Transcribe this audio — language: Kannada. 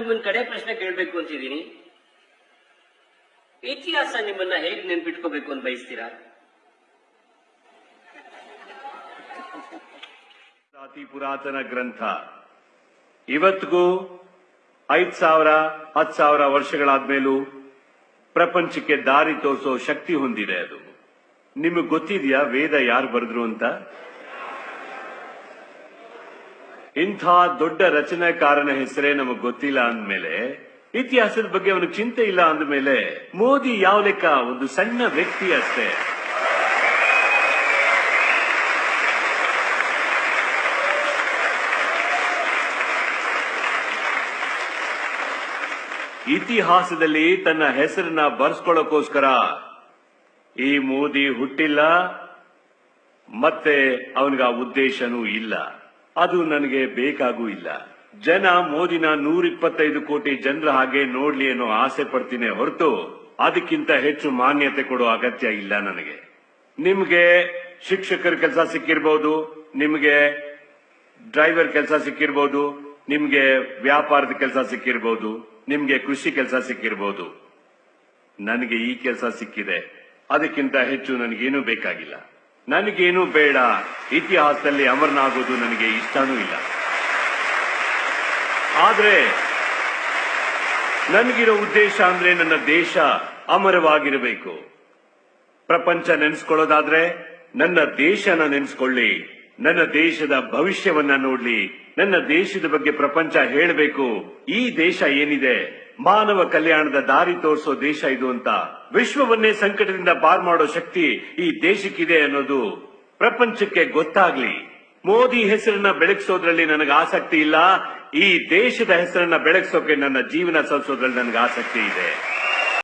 ನಿಮ್ಮನ್ನ ಕಡೆ ಪ್ರಶ್ನೆ ಕೇಳಬೇಕು ಅಂತಿದ್ದೀನಿ. ಇತಿಹಾಸ ನಿಮ್ಮನ್ನ ಹೇಗೆ ನೆನ್ಪಿಟ್ಕೋಬೇಕು ಅಂತ ಬಯಸ್ತೀರಾ? ಅತಿ ಪುರಾತನ ಗ್ರಂಥ. ಇವತ್ತಿಗೂ ಐದ್ ಸಾವಿರ, ಹತ್ತು ಸಾವಿರ ವರ್ಷಗಳಾದ್ಮೇಲೂ ಪ್ರಪಂಚಕ್ಕೆ ದಾರಿ ತೋರಿಸೋ ಶಕ್ತಿ ಹೊಂದಿದೆ ಅದು. ನಿಮಗೆ ಗೊತ್ತಿದೆಯಾ ವೇದ ಯಾರು ಬರೆದ್ರು ಅಂತ? ಇಂಥ ದೊಡ್ಡ ರಚನೆಕಾರನ ಹೆಸರೇ ನಮಗ್ ಗೊತ್ತಿಲ್ಲ ಅಂದ್ಮೇಲೆ, ಇತಿಹಾಸದ ಬಗ್ಗೆ ಅವನಿಗೆ ಚಿಂತೆ ಇಲ್ಲ ಅಂದ್ಮೇಲೆ ಮೋದಿ ಯಾವ ಲೆಕ್ಕ? ಒಂದು ಸಣ್ಣ ವ್ಯಕ್ತಿ ಅಷ್ಟೇ. ಇತಿಹಾಸದಲ್ಲಿ ತನ್ನ ಹೆಸರನ್ನ ಬರ್ಸ್ಕೊಳ್ಳೋಕೋಸ್ಕರ ಈ ಮೋದಿ ಹುಟ್ಟಿಲ್ಲ, ಮತ್ತೆ ಅವನಿಗೆ ಆ ಉದ್ದೇಶನೂ ಇಲ್ಲ. ಅದು ನನಗೆ ಬೇಕಾಗೂ ಇಲ್ಲ. ಜನ ಮೋದಿನ ನೂರಿಪ್ಪತ್ತೈದು ಕೋಟಿ ಜನರ ಹಾಗೆ ನೋಡ್ಲಿ ಅನ್ನೋ ಆಸೆ ಪಡ್ತೀನಿ ಹೊರತು ಅದಕ್ಕಿಂತ ಹೆಚ್ಚು ಮಾನ್ಯತೆ ಕೊಡೋ ಅಗತ್ಯ ಇಲ್ಲ ನನಗೆ. ನಿಮ್ಗೆ ಶಿಕ್ಷಕರ ಕೆಲಸ ಸಿಕ್ಕಿರ್ಬೋದು, ನಿಮ್ಗೆ ಡ್ರೈವರ್ ಕೆಲಸ ಸಿಕ್ಕಿರ್ಬೋದು, ನಿಮ್ಗೆ ವ್ಯಾಪಾರದ ಕೆಲಸ ಸಿಕ್ಕಿರ್ಬೋದು, ನಿಮ್ಗೆ ಕೃಷಿ ಕೆಲಸ ಸಿಕ್ಕಿರ್ಬೋದು. ನನಗೆ ಈ ಕೆಲಸ ಸಿಕ್ಕಿದೆ. ಅದಕ್ಕಿಂತ ಹೆಚ್ಚು ನನಗೇನು ಬೇಕಾಗಿಲ್ಲ. ನನಗೇನೂ ಬೇಡ. ಇತಿಹಾಸದಲ್ಲಿ ಅಮರನಾಗೋದು ನನಗೆ ಇಷ್ಟನೂ ಇಲ್ಲ. ಆದರೆ ನನಗಿರೋ ಉದ್ದೇಶ ಅಂದ್ರೆ ನನ್ನ ದೇಶ ಅಮರವಾಗಿರಬೇಕು. ಪ್ರಪಂಚ ನೆನೆಸ್ಕೊಳ್ಳೋದಾದ್ರೆ ನನ್ನ ದೇಶನ ನೆನೆಸ್ಕೊಳ್ಳಿ. ನನ್ನ ದೇಶದ ಭವಿಷ್ಯವನ್ನ ನೋಡ್ಲಿ. ನನ್ನ ದೇಶದ ಬಗ್ಗೆ ಪ್ರಪಂಚ ಹೇಳಬೇಕು. ಈ ದೇಶ ಏನಿದೆ? ಮಾನವ ಕಲ್ಯಾಣದ ದಾರಿ ತೋರಿಸೋ ದೇಶ ಇದು ಅಂತ ವಿಶ್ವವನ್ನೇ ಸಂಕಟದಿಂದ ಪಾರ್ ಮಾಡೋ ಶಕ್ತಿ ಈ ದೇಶಕ್ಕಿದೆ ಅನ್ನೋದು ಪ್ರಪಂಚಕ್ಕೆ ಗೊತ್ತಾಗ್ಲಿ. ಮೋದಿ ಹೆಸರನ್ನ ಬೆಳಗಿಸೋದ್ರಲ್ಲಿ ನನಗೆ ಆಸಕ್ತಿ ಇಲ್ಲ, ಈ ದೇಶದ ಹೆಸರನ್ನ ಬೆಳಗಿಸೋಕೆ ನನ್ನ ಜೀವನ ಸಲ್ಲಿಸೋದ್ರಲ್ಲಿ ನನಗೆ ಆಸಕ್ತಿ ಇದೆ.